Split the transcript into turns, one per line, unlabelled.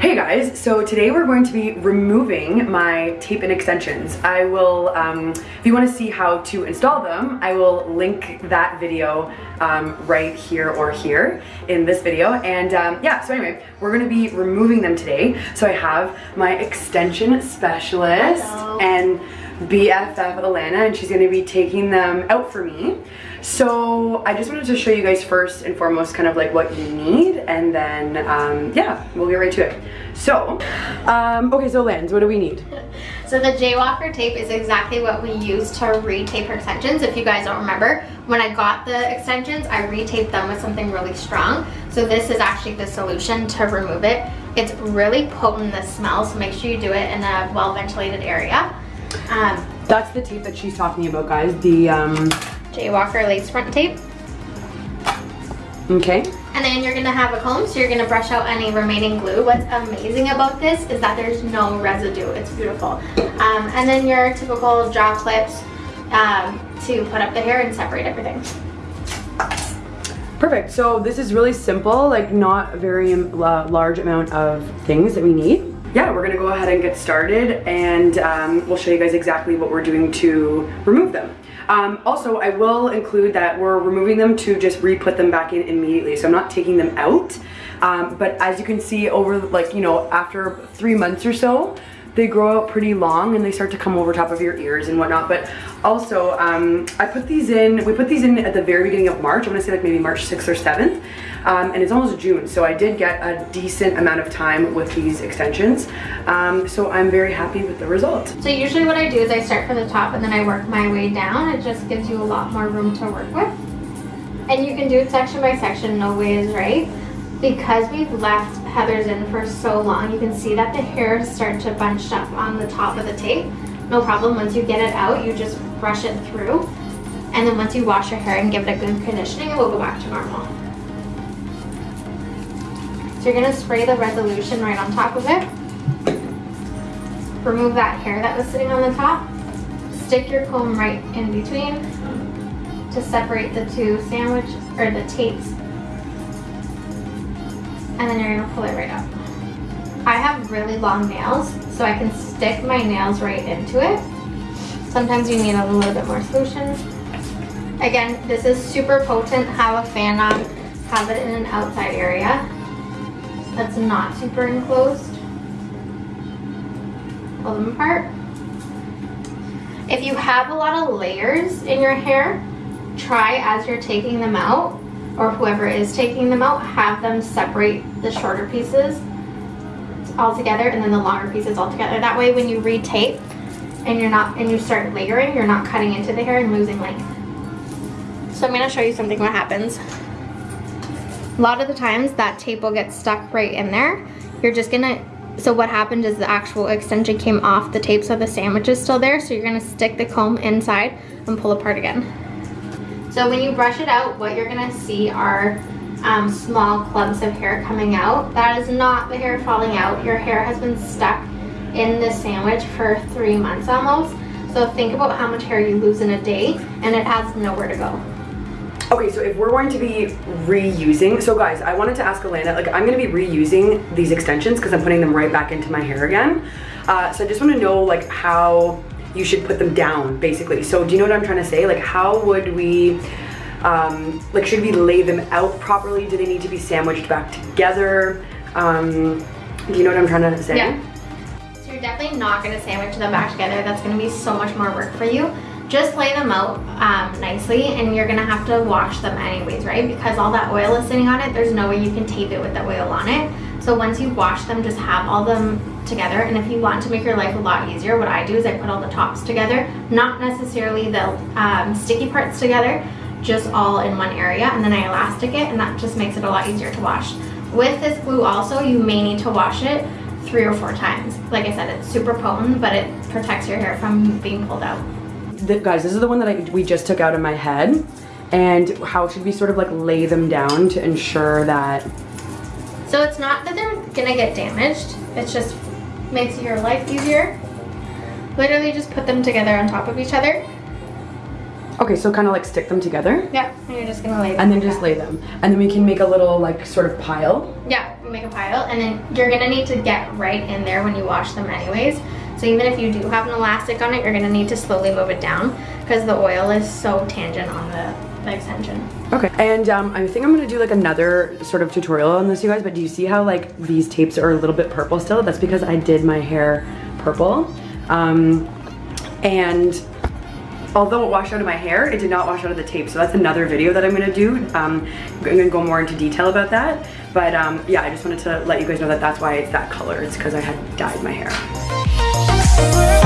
Hey guys, so today we're going to be removing my tape and extensions. I will, um, if you want to see how to install them, I will link that video um, right here or here in this video. And um, yeah, so anyway, we're going to be removing them today. So I have my extension specialist
Hello.
and BFF Alana and she's going to be taking them out for me. So I just wanted to show you guys first and foremost kind of like what you need and then um, yeah, we'll get right to it. So, um, okay, so Lens, what do we need?
So the Jaywalker tape is exactly what we use to retape her extensions. If you guys don't remember, when I got the extensions, I retaped them with something really strong. So this is actually the solution to remove it. It's really potent, the smell, so make sure you do it in a well-ventilated area. Um,
That's the tape that she's talking about, guys. The, um,
Jaywalker lace front tape.
okay.
And then you're gonna have a comb, so you're gonna brush out any remaining glue. What's amazing about this is that there's no residue. It's beautiful. Um, and then your typical jaw clips um, to put up the hair and separate everything.
Perfect. So this is really simple, like not a very la- large amount of things that we need. Yeah, we're gonna go ahead and get started and um, we'll show you guys exactly what we're doing to remove them. Um, also, I will include that we're removing them to just re-put them back in immediately. So I'm not taking them out. Um, but as you can see over like, you know, after three months or so, they grow out pretty long and they start to come over top of your ears and whatnot. But also, um, I put these in, we put these in at the very beginning of March. I'm gonna say like maybe March 6th or 7th. Um, and it's almost June, so I did get a decent amount of time with these extensions. Um, so I'm very happy with the result.
So usually what I do is I start from the top and then I work my way down. It just gives you a lot more room to work with. And you can do it section by section, no way is right. Because we've left Heather's in for so long, you can see that the hairs start to bunch up on the top of the tape. No problem, once you get it out, you just brush it through. And then once you wash your hair and give it a good conditioning, it will go back to normal. So you're gonna spray the resolution right on top of it. Remove that hair that was sitting on the top. Stick your comb right in between to separate the two sandwich or the tapes. And then you're gonna pull it right up. I have really long nails, so I can stick my nails right into it. Sometimes you need a little bit more solution. Again, this is super potent. Have a fan on, have it in an outside area that's not super enclosed. Pull them apart. If you have a lot of layers in your hair, try as you're taking them out, or whoever is taking them out, have them separate the shorter pieces all together and then the longer pieces all together. That way when you retape and you're not and you start layering, you're not cutting into the hair and losing length. So I'm gonna show you something what happens. A lot of the times that tape will get stuck right in there. You're just gonna, so what happened is the actual extension came off the tape so the sandwich is still there. So you're gonna stick the comb inside and pull apart again. So when you brush it out, what you're gonna see are um, small clumps of hair coming out. That is not the hair falling out. Your hair has been stuck in the sandwich for three months almost. So think about how much hair you lose in a day and it has nowhere to go.
Okay, so if we're going to be reusing, so guys, I wanted to ask Alana, like I'm gonna be reusing these extensions because I'm putting them right back into my hair again. Uh, so I just wanna know like how you should put them down, basically. So do you know what I'm trying to say? Like how would we, um, like should we lay them out properly? Do they need to be sandwiched back together? Um, do you know what I'm trying to say?
Yeah. So you're definitely not gonna sandwich them back together. That's gonna be so much more work for you. Just lay them out um, nicely and you're gonna have to wash them anyways, right? Because all that oil is sitting on it, there's no way you can tape it with the oil on it. So once you wash them, just have all them together. And if you want to make your life a lot easier, what I do is I put all the tops together, not necessarily the um, sticky parts together, just all in one area. And then I elastic it and that just makes it a lot easier to wash. With this glue also, you may need to wash it three or four times. Like I said, it's super potent, but it protects your hair from being pulled out.
The, guys, this is the one that I, we just took out of my head. And how should we sort of like lay them down to ensure that
So it's not gonna get damaged, It just makes your life easier. Literally just put them together on top of each other.
Okay, so kind of like stick them together
Yeah, and you're just gonna lay them.
and then just
that.
lay them. And then we can make a little like sort of pile.
Yeah, you make a pile, and then you're gonna need to get right in there when you wash them anyways. So even if you do have an elastic on it, you're gonna need to slowly move it down because the oil is so tangent on the, the extension.
Okay, and um, I think I'm gonna do like another sort of tutorial on this, you guys, but do you see how like these tapes are a little bit purple still? That's because I did my hair purple. Um, and although it washed out of my hair, it did not wash out of the tape. So that's another video that I'm gonna do. Um, I'm gonna go more into detail about that. But um, yeah, I just wanted to let you guys know that that's why it's that color. It's because I had dyed my hair.